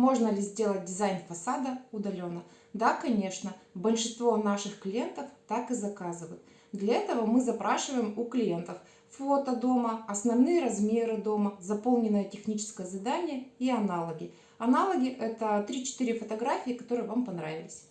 Можно ли сделать дизайн фасада удаленно? Да, конечно. Большинство наших клиентов так и заказывают. Для этого мы запрашиваем у клиентов фото дома, основные размеры дома, заполненное техническое задание и аналоги. Аналоги – это 3-4 фотографии, которые вам понравились.